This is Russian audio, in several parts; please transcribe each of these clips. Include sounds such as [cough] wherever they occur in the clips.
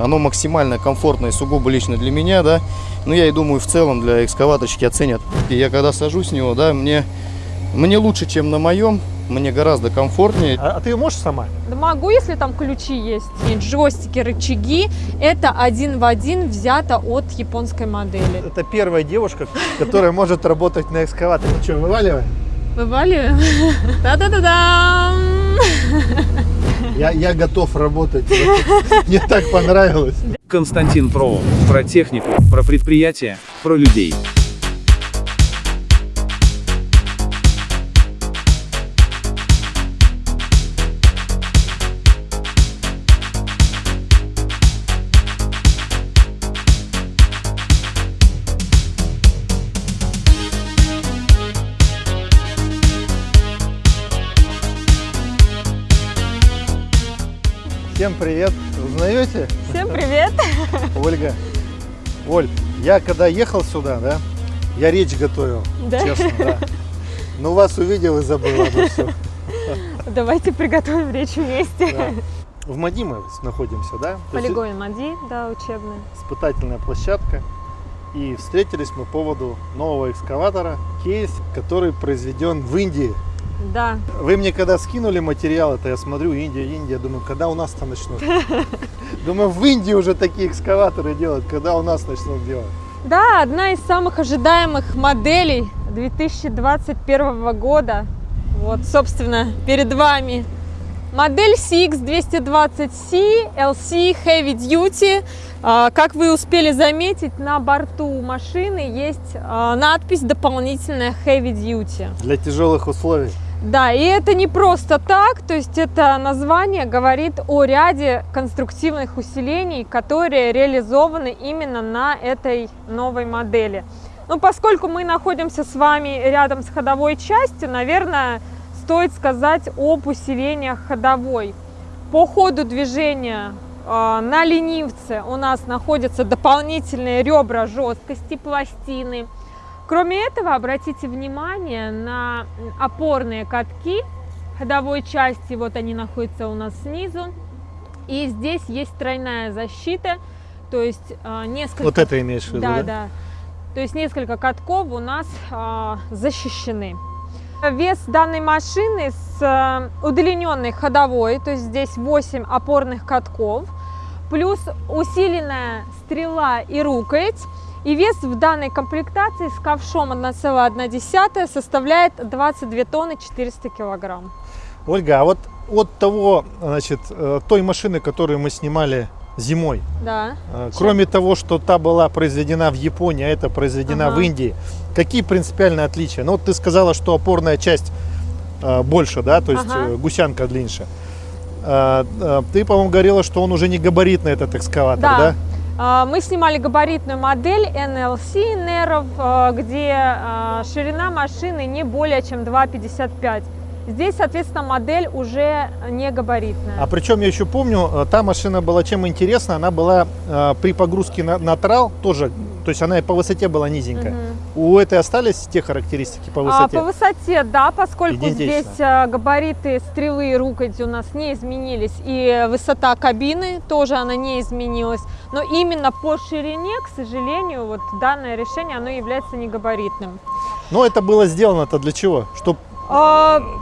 Оно максимально комфортное, сугубо лично для меня, да. Ну, я и думаю, в целом для экскаваторщики оценят. И я когда сажусь с него, да, мне, мне лучше, чем на моем, мне гораздо комфортнее. А, а ты можешь сама? Да могу, если там ключи есть. И джойстики, рычаги. Это один в один взято от японской модели. Это первая девушка, которая может работать на экскаваторе. Ну что, вываливай? Вываливаем. [laughs] Та-да-да-дам! Я, я готов работать. [laughs] Мне так понравилось. Константин Про. Про технику, про предприятия, про людей. Всем привет. Узнаете? Всем привет! [laughs] Ольга. Оль, я когда ехал сюда, да, я речь готовил, Да? честно, да. Но вас увидел и забыл обо всем. [laughs] Давайте приготовим речь вместе. Да. В МАДИ мы находимся, да? Полигон МАДИ, да, учебный. Испытательная площадка. И встретились мы по поводу нового экскаватора, кейс, который произведен в Индии. Да, Вы мне когда скинули материал, это я смотрю, Индия, Индия, думаю, когда у нас-то начнут? [laughs] Думаю, в Индии уже такие экскаваторы делают, когда у нас начнут делать? Да, одна из самых ожидаемых моделей 2021 года. Вот, собственно, перед вами модель CX220C LC Heavy Duty. А, Как вы успели заметить, на борту машины есть а, надпись дополнительная Heavy Duty. Для тяжелых условий. Да, и это не просто так, то есть это название говорит о ряде конструктивных усилений, которые реализованы именно на этой новой модели. Ну, поскольку мы находимся с вами рядом с ходовой частью, наверное, стоит сказать об усилениях ходовой. По ходу движения э, на ленивце у нас находятся дополнительные ребра жесткости, пластины. Кроме этого, обратите внимание на опорные катки ходовой части. Вот они находятся у нас снизу. И здесь есть тройная защита, то есть э, несколько... Вот это имеешь в виду, Да, да? да. То есть несколько катков у нас а, защищены. Вес данной машины с а, удлиненной ходовой, то есть здесь 8 опорных катков, плюс усиленная стрела и рукоять. И вес в данной комплектации с ковшом 1,1 составляет 22 тонны 400 килограмм. Ольга, а вот от того, значит, э, той машины, которую мы снимали зимой, Да. э, кроме того, что та была произведена в Японии, а это произведена Ага. в Индии, какие принципиальные отличия? Ну, вот ты сказала, что опорная часть э, больше, да, то есть Ага. гусянка длиннее. Ты, по-моему, говорила, что он уже не габаритный, этот экскаватор, да? Да. А, Мы снимали габаритную модель NLC Nerov, а, где а, ширина машины не более чем 2,55. Здесь, соответственно, модель уже не габаритная. А причем я еще помню, э, та машина была чем интересна, она была э, при погрузке на, на трал тоже, то есть она и по высоте была низенькая. Мгм. У этой остались те характеристики по А, высоте? по высоте, да, поскольку Идентично. здесь а, габариты стрелы и рукояти у нас не изменились, и высота кабины тоже она не изменилась. Но именно по ширине, к сожалению, вот данное решение, оно является не габаритным. Но это было сделано-то для чего? Чтобы А,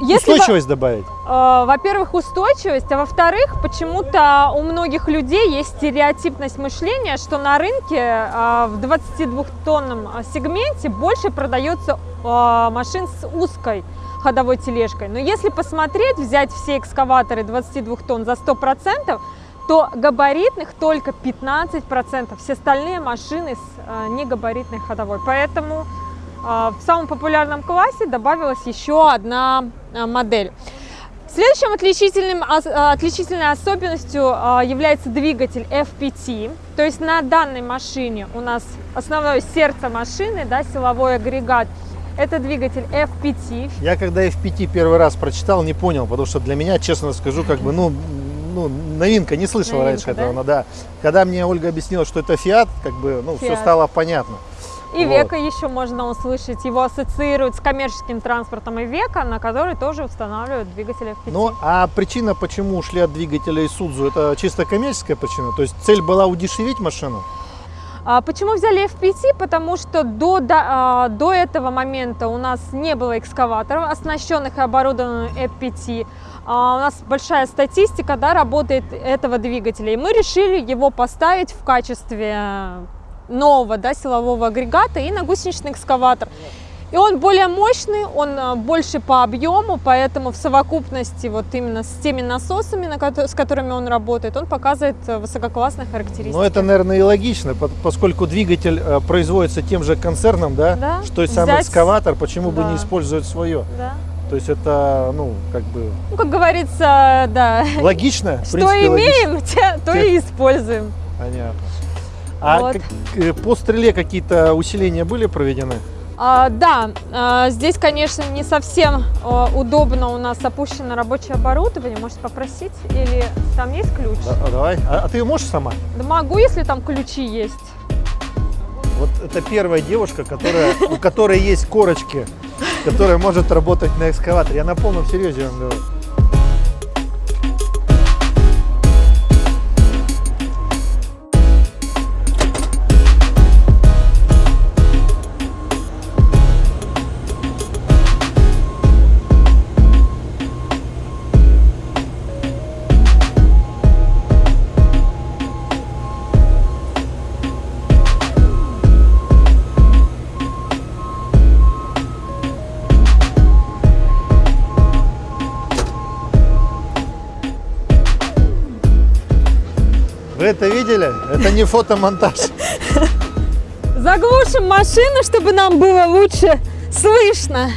если во- устойчивость добавить? Э, Во-первых, устойчивость, а во-вторых, почему-то у многих людей есть стереотипность мышления, что на рынке а, в 22-тонном а, сегменте больше продается а, машин с узкой ходовой тележкой. Но если посмотреть, взять все экскаваторы 22 тонн за 100%, то габаритных только 15%. Все остальные машины с а, негабаритной ходовой. Поэтому а, в самом популярном классе добавилась еще одна а, модель. Следующим отличительным, а, отличительной особенностью а, является двигатель FPT. То есть на данной машине у нас основное сердце машины, да, силовой агрегат, это двигатель FPT. Я когда FPT первый раз прочитал, не понял, потому что для меня, честно скажу, как бы, ну, ну новинка, не слышал Новинка, раньше да? этого, но да. Когда мне Ольга объяснила, что это Fiat, как бы, ну, все Fiat. стало понятно. И Вот. века еще можно услышать. Его ассоциируют с коммерческим транспортом и века, на который тоже устанавливают двигатели FPT. Ну, а причина, почему ушли от двигателя Isuzu, это чисто коммерческая причина? То есть цель была удешевить машину? А почему взяли FPT? Потому что до, до, а, до этого момента у нас не было экскаваторов, оснащенных и оборудованных FPT. А, у нас большая статистика да, работает этого двигателя. И мы решили его поставить в качестве нового да, силового агрегата и на гусеничный экскаватор. И он более мощный, он а, больше по объему, поэтому в совокупности вот именно с теми насосами, на с которыми он работает, он показывает э, высококлассные характеристики. Ну, это, наверное, и логично, по- поскольку двигатель э, производится тем же концерном, да? Да, Что и сам взять- экскаватор, почему бы Да. не использовать свое? Да. То есть это, ну, как бы Ну, как говорится, да. логично. Что принципе, логично. имеем, те- то и используем. Понятно. А Вот. как- э, по стреле какие-то усиления были проведены? А, да, а, здесь, конечно, не совсем а, удобно у нас опущено рабочее оборудование. Можете попросить? Или там есть ключ? Да, а давай. А, а ты можешь сама? Да могу, если там ключи есть. Вот это первая девушка, которая, у которой есть корочки, которая может работать на экскаваторе. Я на полном серьезе вам говорю. Это видели? Это не фотомонтаж. [laughs] Заглушим машину, чтобы нам было лучше слышно.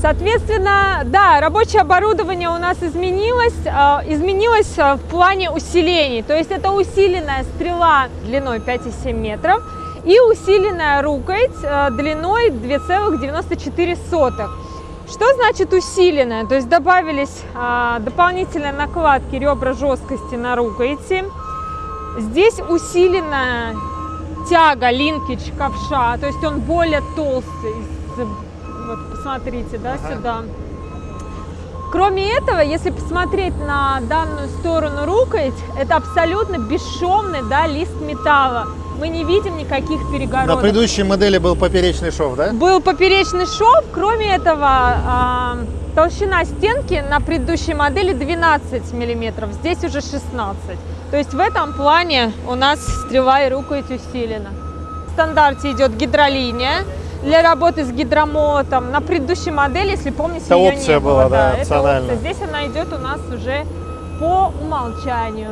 Соответственно, да, рабочее оборудование у нас изменилось. а, Изменилось а, в плане усилений. То есть это усиленная стрела длиной 5,7 метров и усиленная рукоять а, длиной 2,94. Что значит усиленная? То есть добавились дополнительные накладки ребра жесткости на рукояти. Здесь усиленная тяга, линкич ковша, то есть он более толстый. Вот посмотрите, да, сюда. Кроме этого, если посмотреть на данную сторону рукоять, это абсолютно бесшовный да, лист металла. Мы не видим никаких На перегородок. предыдущей модели был поперечный шов, да? Был поперечный шов, кроме этого а, толщина стенки на предыдущей модели 12 миллиметров, здесь уже 16. То есть в этом плане у нас стрела и рукоять усилена. В стандарте идет гидролиния для работы с гидромотом. На предыдущей модели, если помните, Это ее опция не было. была, да, это опционально. Здесь она идет у нас уже по умолчанию.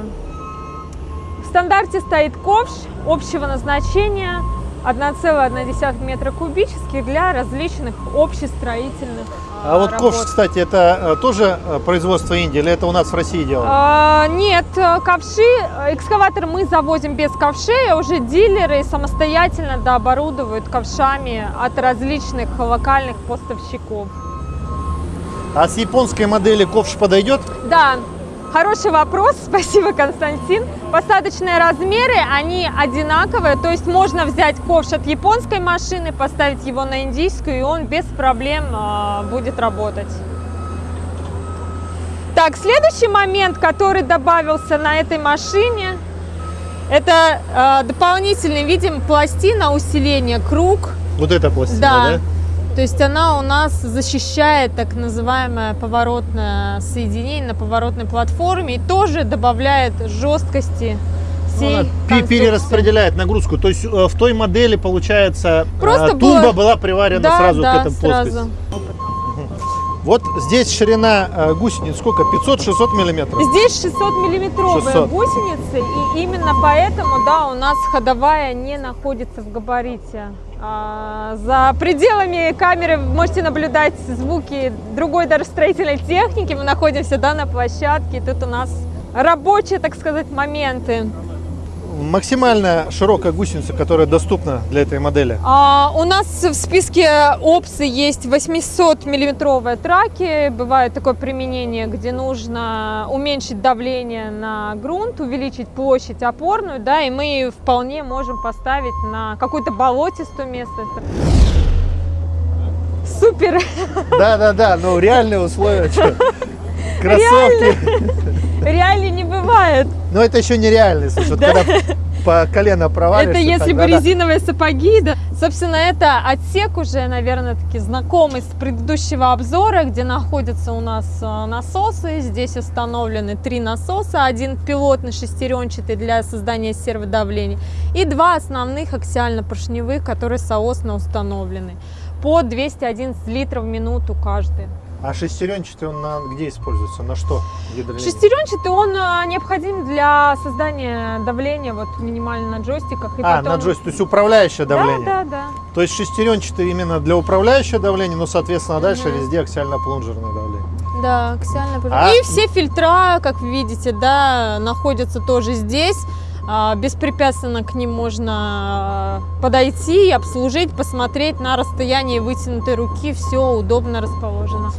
В стандарте стоит ковш общего назначения 1,1 метра кубических для различных общестроительных А вот работ. ковш, кстати, это э, тоже э, производство Индии или это у нас в России делают? А, нет, э, ковши, экскаватор мы завозим без ковшей, а уже дилеры самостоятельно дооборудовывают ковшами от различных локальных поставщиков. А с японской модели ковш подойдет? Да, хороший вопрос, [laughs] спасибо, Константин. Посадочные размеры, они одинаковые, то есть можно взять ковш от японской машины, поставить его на индийскую, и он без проблем а, будет работать. Так, следующий момент, который добавился на этой машине, это а, дополнительный, видим, пластина усиления круг. Вот эта пластина, Да. да? То есть она у нас защищает так называемое поворотное соединение на поворотной платформе и тоже добавляет жесткости Ну, всей она пе- конструкции. перераспределяет нагрузку. То есть э, в той модели, получается, э, Просто тумба было- была приварена Да, сразу да, к этому сразу. Вот здесь ширина э, гусениц сколько? 500-600 миллиметров? Здесь 600 миллиметровые 600. гусеницы, и именно поэтому, да, у нас ходовая не находится в габарите. А, за пределами камеры вы можете наблюдать звуки другой даже строительной техники. Мы находимся, да, на площадке, тут у нас рабочие, так сказать, моменты. Максимальная широкая гусеница, которая доступна для этой модели? А, у нас в списке опций есть 800 миллиметровые траки. Бывает такое применение, где нужно уменьшить давление на грунт, увеличить площадь опорную, да, и мы вполне можем поставить на какую-то болотистую местность. Супер! Да-да-да, ну реальные условия. [laughs] Кроссовки. Реально не бывает. Но это еще нереальный случай. Вот когда по колено провалишься. Это если бы резиновые сапоги, да. Собственно, это отсек уже, наверное, таки знакомый с предыдущего обзора, где находятся у нас э, насосы. Здесь установлены три насоса. Один пилотный шестеренчатый для создания серводавления и два основных аксиально-поршневых, которые соосно установлены по 211 литров в минуту каждый. А шестеренчатый он на где используется? На что? Шестеренчатый он э, необходим для создания давления вот минимально на джойстиках. И А, потом... на джойстик, то есть управляющее давление. Да, да, да. То есть шестеренчатый именно для управляющего давления, но, соответственно, дальше Мгм. везде аксиально-плунжерное давление. Да, аксиальная пружина. А- И все фильтра, как вы видите, да, находятся тоже здесь. А, Беспрепятственно к ним можно а, подойти, обслужить, посмотреть на расстоянии вытянутой руки. Все удобно расположено.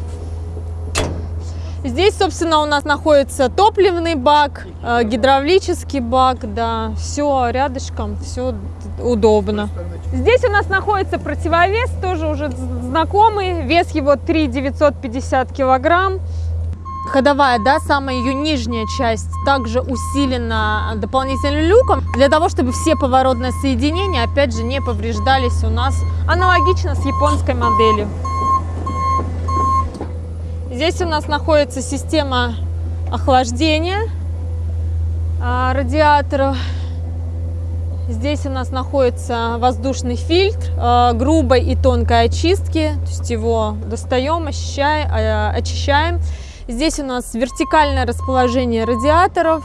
Здесь, собственно, у нас находится топливный бак, э, гидравлический бак, да, все рядышком, все удобно. Здесь у нас находится противовес, тоже уже знакомый, вес его 3 950 килограмм. Ходовая, да, самая ее нижняя часть также усилена дополнительным люком, для того, чтобы все поворотные соединения, опять же, не повреждались у нас аналогично с японской моделью. Здесь у нас находится система охлаждения а, радиаторов. Здесь у нас находится воздушный фильтр а, грубой и тонкой очистки. То есть его достаем, а, очищаем. Здесь у нас вертикальное расположение радиаторов,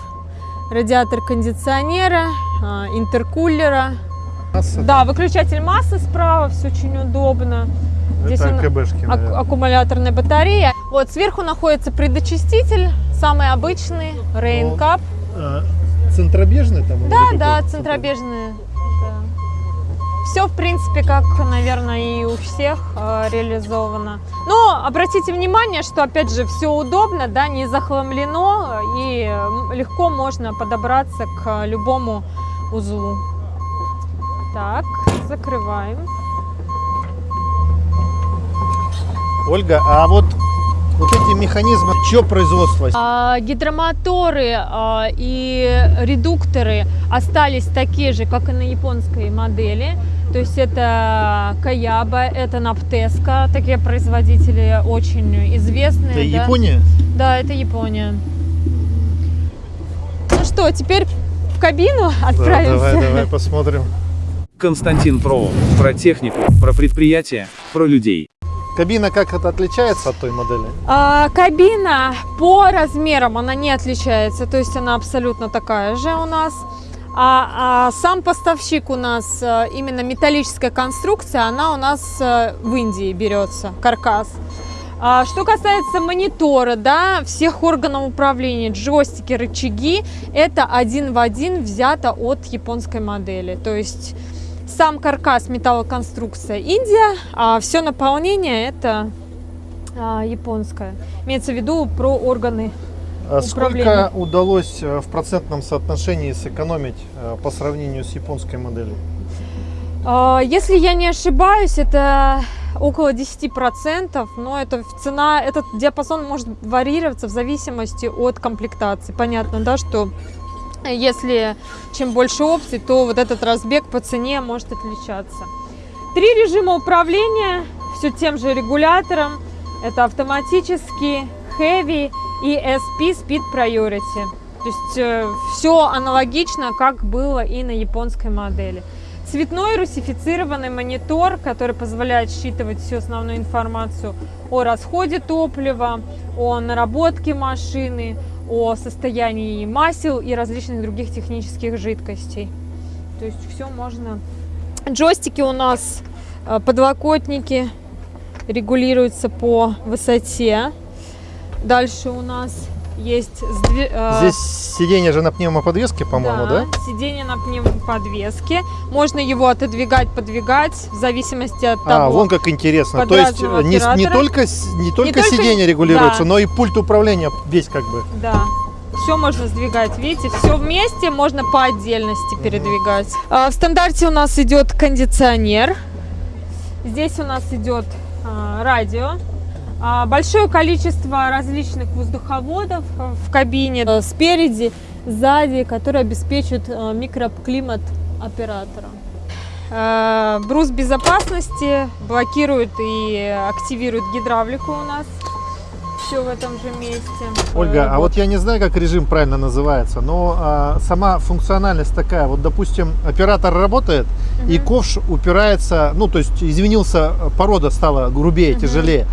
радиатор кондиционера, а, интеркулера. Масса, Да, выключатель массы справа, все очень удобно. Здесь это он- АКБшки, Ак- наверное. аккумуляторная батарея. Вот сверху находится предочиститель, самый обычный, Rain Cup. А, центробежный там? Да, да, центробежные. Все, в принципе, как, наверное, и у всех э, реализовано. Но обратите внимание, что, опять же, все удобно, да, не захламлено, и легко можно подобраться к любому узлу. Так, закрываем. Ольга, а вот, вот эти механизмы, чье производство? А, Гидромоторы а, и редукторы остались такие же, как и на японской модели. То есть это Каяба, это Наптеска, такие производители очень известные. Это да. Япония? Да, это Япония. Ну что, теперь в кабину Да, отправимся? давай, давай посмотрим. Константин Фролов. Про технику, про предприятия, про людей. Кабина как это отличается от той модели? А, кабина по размерам она не отличается, то есть она абсолютно такая же у нас. А, а сам поставщик у нас э, именно металлическая конструкция, она у нас э, в Индии берется, каркас. А, что касается монитора, да, всех органов управления, джойстики, рычаги, это один в один взято от японской модели. То есть сам каркас металлоконструкция Индия, а все наполнение это а, японская. Имеется в виду про органы. А сколько удалось э, в процентном соотношении сэкономить э, по сравнению с японской моделью? А, Если я не ошибаюсь, это около 10%, но это цена, этот диапазон может варьироваться в зависимости от комплектации. Понятно, да, что если чем больше опций, то вот этот разбег по цене может отличаться. Три режима управления, все тем же регулятором. Это автоматический, heavy и SP Speed Priority. То есть все аналогично, как было и на японской модели. Цветной русифицированный монитор, который позволяет считывать всю основную информацию о расходе топлива, о наработке машины, о состоянии масел и различных других технических жидкостей. То есть все можно. Джойстики у нас, э, подлокотники регулируются по высоте. Дальше у нас есть э, Здесь сиденье же на пневмоподвеске, по-моему, да? Сиденье на пневмоподвеске. Можно его отодвигать, подвигать в зависимости от А, того. вон как интересно. То есть э, не, не только, не только только- сиденье регулируется, да. но и пульт управления весь как бы. Да. Все можно сдвигать, видите, все вместе можно по отдельности передвигать. А, В стандарте у нас идет кондиционер. Здесь у нас идет а, радио. А, Большое количество различных воздуховодов а, в кабине а, спереди, сзади, которые обеспечивают а, микроклимат оператора. Брус безопасности блокирует и активирует гидравлику у нас. Все в этом же месте. Ольга, а Э, вот я не знаю, как режим правильно называется, но а, сама функциональность такая. Вот, допустим, оператор работает, и ковш упирается, ну, то есть изменился, порода стала грубее, тяжелее.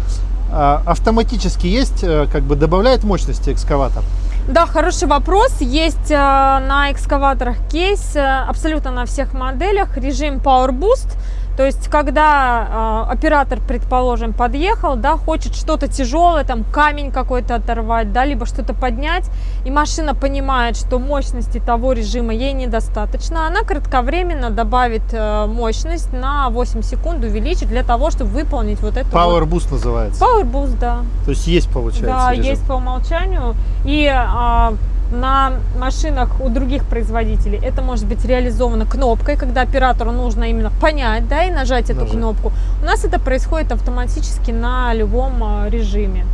А, автоматически есть, э, как бы добавляет мощности экскаватор? Да, хороший вопрос. Есть э, на экскаваторах кейс э, абсолютно на всех моделях режим Power Boost. То есть, когда э, оператор, предположим, подъехал, да, хочет что-то тяжелое, там камень какой-то оторвать, да, либо что-то поднять, и машина понимает, что мощности того режима ей недостаточно, она кратковременно добавит э, мощность на 8 секунд, увеличит для того, чтобы выполнить вот это. Power вот. Boost называется. Power Boost, да. То есть есть, получается, Да, режим. есть по умолчанию. И а, на машинах у других производителей это может быть реализовано кнопкой, когда оператору нужно именно понять, да, и нажать эту Нажать. кнопку. У нас это происходит автоматически на любом а, режиме.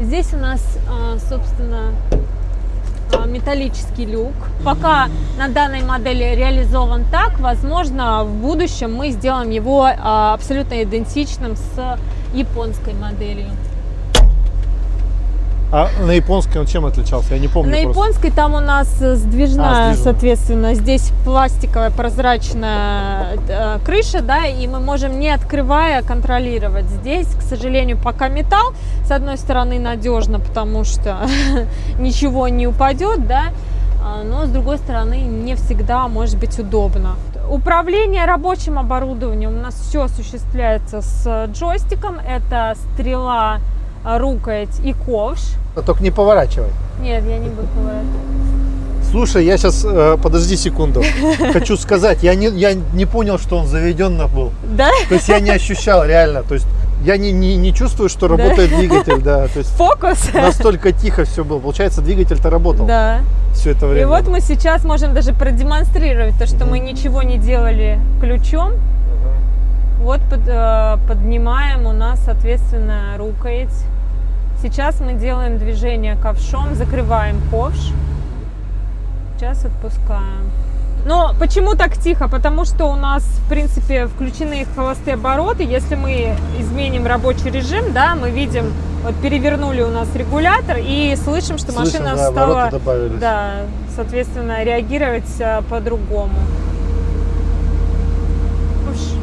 Здесь у нас, а, собственно, а, металлический люк. Пока на данной модели реализован так, возможно, в будущем мы сделаем его абсолютно идентичным с японской моделью. А на японской он чем отличался? Я не помню На просто. японской там у нас э, сдвижная, А, сдвижная. соответственно, здесь пластиковая прозрачная э, крыша, да, и мы можем не открывая контролировать. Здесь, к сожалению, пока металл, с одной стороны надежно, потому что [laughs] ничего не упадет, да, а, но с другой стороны не всегда может быть удобно. Управление рабочим оборудованием у нас все осуществляется с джойстиком. Это стрела, рукоять и ковш. А Только не поворачивай. Нет, я не буду поворачивать. Слушай, я сейчас, подожди секунду, [laughs] хочу сказать, я не, я не понял, что он заведенно был. Да? То есть я не ощущал реально, то есть я не, не, не чувствую, что работает двигатель, да, то есть Фокус? настолько тихо все было. Получается, двигатель-то работал Да. все это И время. вот мы сейчас можем даже продемонстрировать то, что мы ничего не делали ключом. Вот под- э, поднимаем у нас, соответственно, рукоять. Сейчас мы делаем движение ковшом, закрываем ковш. Сейчас отпускаем. Но почему так тихо? Потому что у нас, в принципе, включены холостые обороты. Если мы изменим рабочий режим, да, мы видим, вот перевернули у нас регулятор и слышим, что Слышим, машина да, стала, да, соответственно, реагировать а, по-другому. Уж.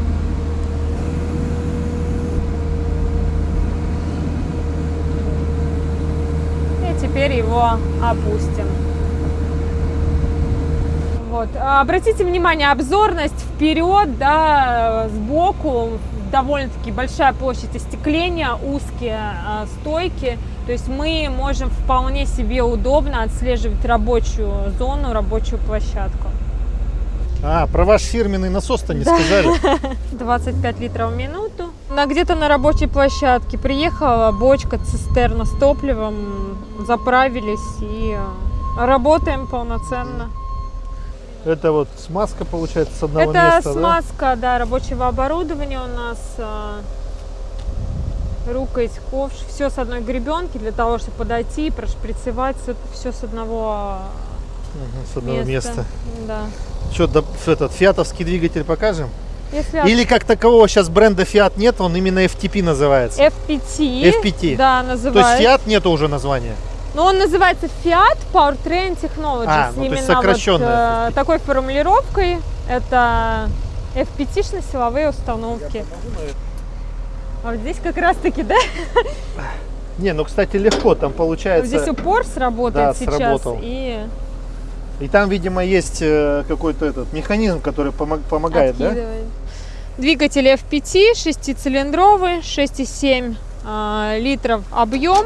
И теперь его опустим. Вот. Обратите внимание, обзорность вперед, да, сбоку, довольно-таки большая площадь остекления, узкие а, стойки. То есть мы можем вполне себе удобно отслеживать рабочую зону, рабочую площадку. А, про ваш фирменный насос-то не сказали. [laughs] 25 литров в минуту. На где-то на рабочей площадке приехала бочка, цистерна с топливом, заправились и э, работаем полноценно. Это вот смазка получается с одного Это места, да? смазка, да, рабочего оборудования у нас. а, Рукоять, ковш, все с одной гребенки для того, чтобы подойти и прошприцевать все с одного Мгм, с одного места. места. Да. Что, да, этот фиатовский двигатель покажем? Если Или как такового сейчас бренда Fiat нет, он именно FTP называется. FPT, FPT. да, То есть называется. Fiat нету уже названия. Но он называется Fiat Powertrain Technologies. А, ну, Именно вот, сокращенная э, такой формулировкой. Это FPT-силовые установки. А вот здесь как раз таки, да? Не, ну, кстати, легко, там Вот получается... здесь упор сработает Да, сейчас. сработал. И И там, видимо, есть э, какой-то этот механизм, который помог- помогает, да? Двигатель FPT, шестицилиндровый, 6,7 а, литров объем.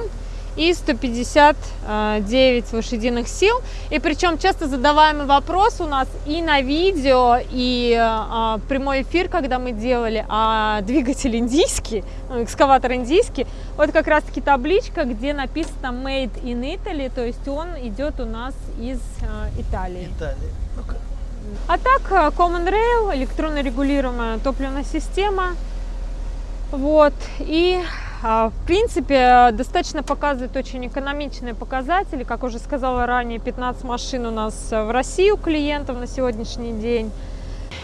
и 159 лошадиных сил. И причем часто задаваемый вопрос у нас и на видео, и а, прямой эфир, когда мы делали, а двигатель индийский, ну, экскаватор индийский, вот как раз таки табличка, где написано Made in Italy, то есть он идет у нас из а, Италии. Италия. Ну-ка. А так, а, Common Rail, электронно регулируемая топливная система, вот, и а, в принципе, достаточно показывает очень экономичные показатели. Как уже сказала ранее, 15 машин у нас в России у клиентов на сегодняшний день.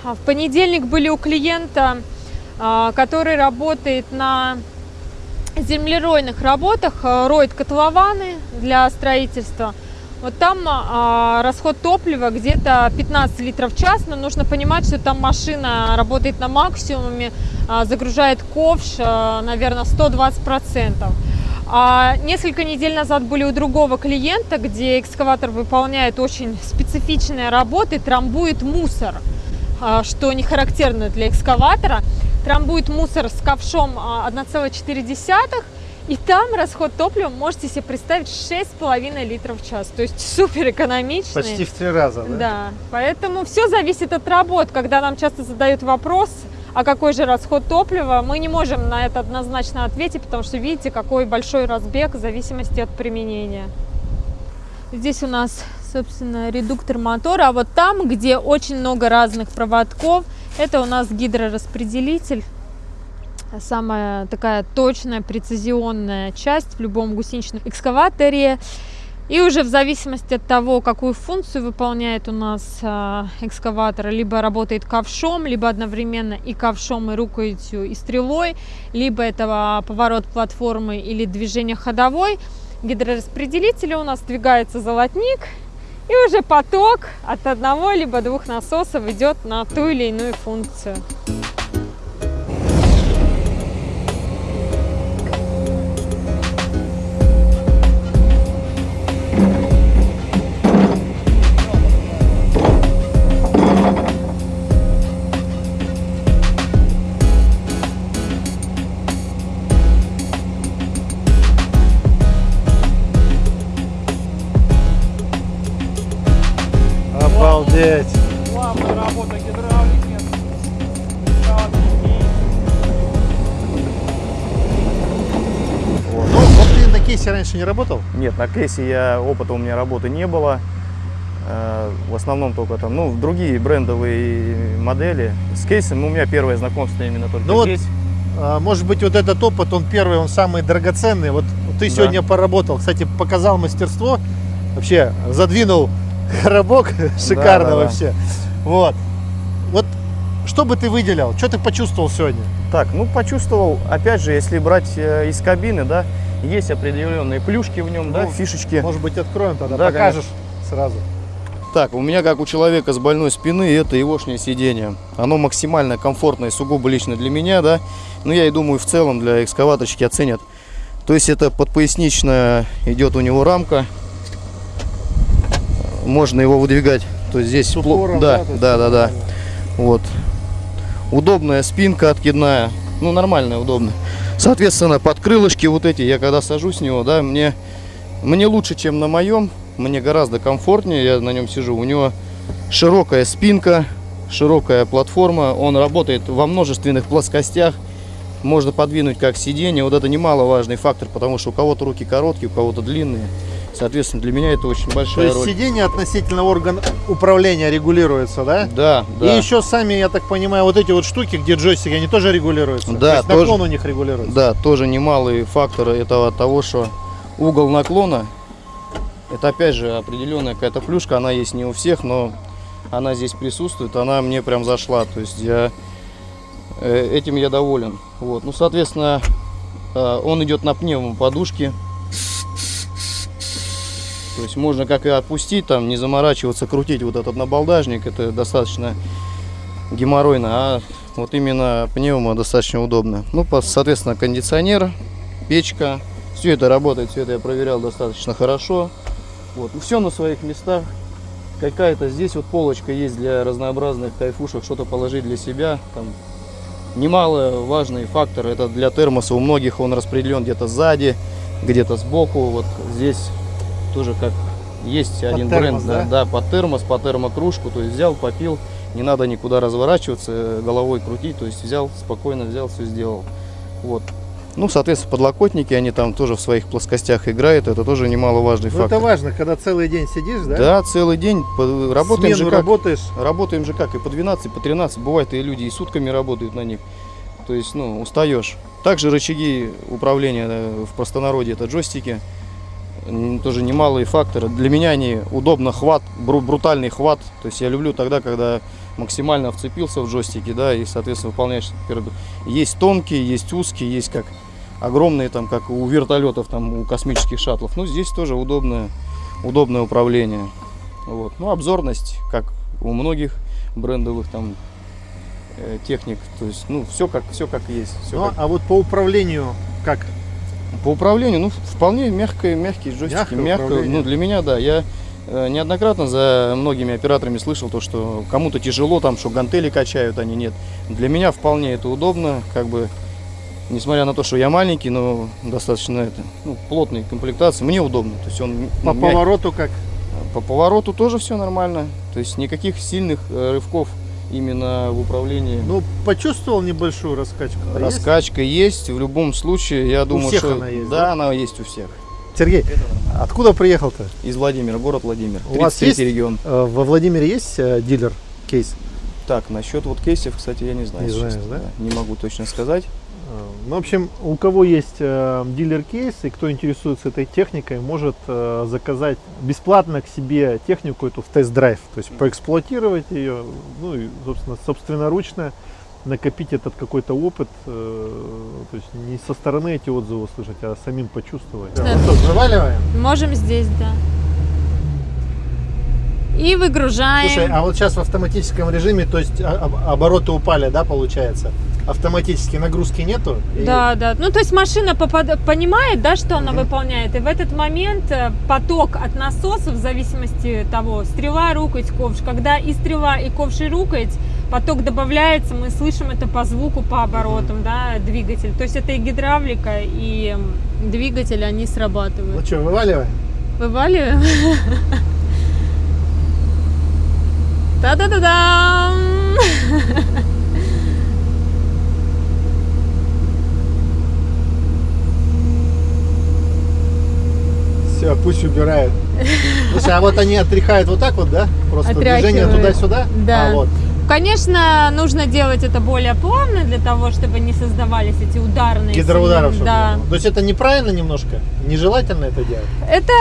А в понедельник были у клиента, а, который работает на землеройных работах, роет котлованы для строительства. Вот там а, расход топлива где-то 15 литров в час, но нужно понимать, что там машина работает на максимуме, а, загружает ковш, а, наверное, 120 процентов. А несколько недель назад были у другого клиента, где экскаватор выполняет очень специфичные работы, трамбует мусор, а, что не характерно для экскаватора. Трамбует мусор с ковшом 1,4 и там расход топлива, можете себе представить, 6,5 литров в час. То есть супер экономичный. Почти в три раза, да? Да, поэтому все зависит от работ. Когда нам часто задают вопрос, а какой же расход топлива, мы не можем на это однозначно ответить, потому что видите, какой большой разбег в зависимости от применения. Здесь у нас, собственно, редуктор мотора, а вот там, где очень много разных проводков, это у нас гидрораспределитель самая такая точная, прецизионная часть в любом гусеничном экскаваторе. И уже в зависимости от того, какую функцию выполняет у нас э, экскаватор, либо работает ковшом, либо одновременно и ковшом, и рукоятью, и стрелой, либо это поворот платформы или движение ходовой, гидрораспределителя у нас двигается золотник, и уже поток от одного либо двух насосов идет на ту или иную функцию. Не работал? Нет, на кейсе я, опыта у меня работы не было. Э, В основном только там, ну, другие брендовые модели. С кейсом у меня первое знакомство именно только Ну вот, здесь. А, Может быть, вот этот опыт, он первый, он самый драгоценный. Вот ты Да. сегодня поработал, кстати, показал мастерство, вообще задвинул [laughs] коробок, шикарно да, да. вообще. Вот. Вот что бы ты выделил, что ты почувствовал сегодня? Так, ну почувствовал, опять же, если брать э, из кабины, да, есть определенные плюшки в нем, да, Ну, фишечки. Может быть, откроем тогда, Да, покажешь сразу. Так, у меня, как у человека с больной спины, это егошнее сиденье. Оно максимально комфортное, сугубо лично для меня, да. Ну, я и думаю, в целом для экскаваторщики оценят. То есть это подпоясничная идет у него рамка. Можно его выдвигать. То есть здесь... Упором, да, да, да, да. нормально. Вот. Удобная спинка откидная. Ну, нормальная, удобная. Соответственно, под крылышки вот эти, я когда сажусь с него, да, мне, мне лучше, чем на моем. Мне гораздо комфортнее, я на нем сижу. У него широкая спинка, широкая платформа. Он работает во множественных плоскостях. Можно подвинуть как сиденье. Вот это немаловажный фактор, потому что у кого-то руки короткие, у кого-то длинные. Соответственно, для меня это очень То большая есть роль. сиденье относительно орган управления регулируется, да? Да, да. И еще сами, я так понимаю, вот эти вот штуки, где джойстики, они тоже регулируются? Да, То есть тоже. наклон у них регулируется? Да, тоже немалый фактор этого того, что угол наклона, это опять же определенная какая-то плюшка, она есть не у всех, но она здесь присутствует, она мне прям зашла, то есть я э, этим я доволен. Вот, ну, соответственно, э, он идет на пневмоподушке, то есть можно как и отпустить, там, не заморачиваться, крутить вот этот набалдажник, это достаточно геморройно, а вот именно пневмо достаточно удобно. Ну, соответственно, кондиционер, печка, все это работает, все это я проверял достаточно хорошо. Вот, все на своих местах. Какая-то здесь вот полочка есть для разнообразных кайфушек, что-то положить для себя. Там немало важный фактор, это для термоса. У многих он распределен где-то сзади, где-то сбоку, вот здесь тоже как есть один термос, бренд, да? да? под термос, под термокружку, то есть взял, попил, не надо никуда разворачиваться, головой крутить, то есть взял, спокойно взял, все сделал. Вот. Ну, соответственно, подлокотники, они там тоже в своих плоскостях играют, это тоже немаловажный Ну, фактор. это важно, когда целый день сидишь, да? Да, целый день по- работаем Смену же как. работаешь. Работаем же как и по 12, по 13. Бывает и люди и сутками работают на них. То есть, ну, устаешь. Также рычаги управления э, в простонародье это джойстики. Тоже немалые факторы. Для меня они удобно хват, бру- брутальный хват. То есть я люблю тогда, когда максимально вцепился в джойстики, да, и, соответственно, выполняешь. Есть тонкие, есть узкие, есть как огромные, там, как у вертолетов, там, у космических шаттлов. Ну, здесь тоже удобное, удобное управление. Вот. Ну, обзорность, как у многих брендовых там э, техник. То есть, ну, все как, все как есть. Всё Ну, как- а вот по управлению как? По управлению, ну, вполне мягкое, мягкие джойстики. Мягкое мягко, управление. ну, для меня, да. Я э, неоднократно за многими операторами слышал то, что кому-то тяжело, там, что гантели качают, они нет. Для меня вполне это удобно, как бы, несмотря на то, что я маленький, но достаточно это, ну, плотной комплектации, мне удобно. То есть он По мягкий. повороту как? По повороту тоже все нормально. То есть никаких сильных э, рывков именно в управлении. Ну, почувствовал небольшую раскачку? А есть? Раскачка есть. В любом случае, я думаю, всех что она есть, да, да? она есть у всех. Сергей, откуда приехал-то? Из Владимира, город Владимир. У вас 33 есть? регион. Э, Во Владимире есть э, дилер кейс? Так, насчет вот кейсов, кстати, я не знаю. Не знаешь, честно, да? Не могу точно сказать. Ну, в общем, у кого есть э, дилер кейс и кто интересуется этой техникой, может э, заказать бесплатно к себе технику эту в тест-драйв, то есть поэксплуатировать ее, ну и, собственно, собственноручно накопить этот какой-то опыт, э, то есть не со стороны эти отзывы услышать, а самим почувствовать. Да. Ну что, заваливаем? Можем здесь, да. И выгружаем. Слушай, а вот сейчас в автоматическом режиме, то есть а- об- обороты упали, да, получается? Автоматически нагрузки нету? И- Да, да. Ну, то есть машина попад- понимает, да, что она выполняет, и в этот момент э, поток от насоса, в зависимости того, стрела, рукоять, ковш, когда и стрела, и ковш, и рукоять, поток добавляется, мы слышим это по звуку, по оборотам, да, двигатель. То есть это и гидравлика, и двигатель, они Ну срабатывают. что, вываливаем? Вываливаем. [laughs] Та-да-да-дам! Все, пусть убирают. Слушай, а вот они отряхают вот так вот, да? Просто движение туда-сюда? Да. А вот. Конечно, нужно делать это более плавно для того, чтобы не создавались эти ударные. Гидроударов, сильные- Да. было. То есть это неправильно немножко? Нежелательно это делать? Это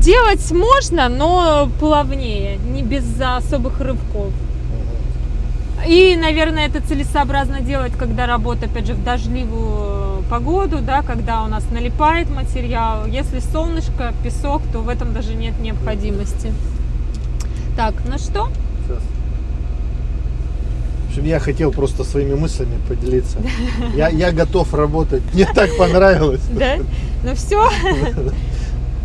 делать можно, но плавнее, не без особых рывков. И, наверное, это целесообразно делать, когда работа, опять же, в дождливую погоду, да, когда у нас налипает материал. Если солнышко, песок, то в этом даже нет необходимости. Так, ну что? Сейчас. Общем, я хотел просто своими мыслями поделиться. Я, я готов работать. Мне так понравилось. Да? Ну все.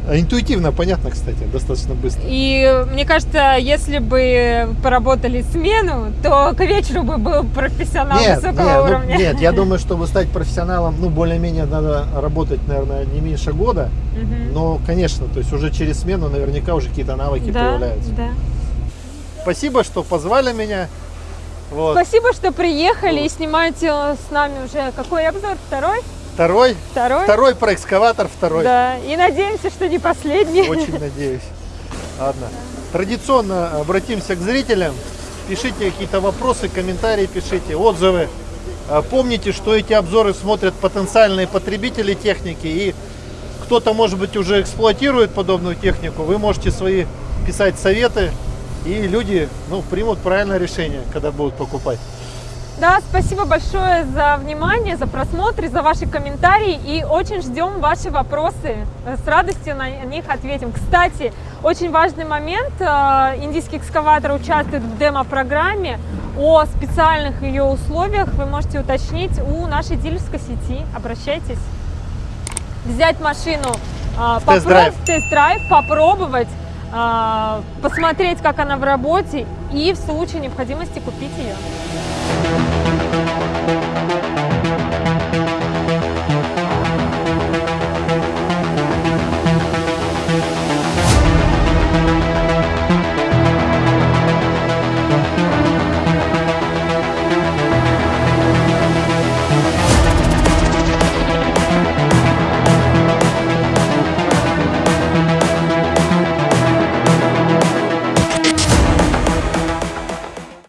[laughs] Интуитивно, понятно, кстати, достаточно быстро. И мне кажется, если бы поработали смену, то к вечеру бы был профессионал Нет, высокого нет, ну, уровня. нет, я [laughs] думаю, чтобы стать профессионалом, ну, более-менее надо работать, наверное, не меньше года. Мгм. Но, конечно, то есть уже через смену наверняка уже какие-то навыки да, появляются. да. Спасибо, что позвали меня. Вот. Спасибо, что приехали и снимаете с нами уже какой обзор? Второй? Второй, Второй? второй про экскаватор, второй. Да, и надеемся, что не последний. Очень [laughs] надеюсь. Ладно. Традиционно обратимся к зрителям. Пишите какие-то вопросы, комментарии пишите, отзывы. А, Помните, что эти обзоры смотрят потенциальные потребители техники и кто-то, может быть, уже эксплуатирует подобную технику. Вы можете свои писать советы, и люди ну, примут правильное решение, когда будут покупать. Да, спасибо большое за внимание, за просмотр, за ваши комментарии. И очень ждем ваши вопросы. С радостью на них ответим. Кстати, очень важный момент. э, Индийский экскаватор участвует в демо-программе. О специальных ее условиях вы можете уточнить у нашей дилерской сети. Обращайтесь. Взять машину, э, Тест-драйв. попробовать, посмотреть, как она в работе и в случае необходимости купить ее.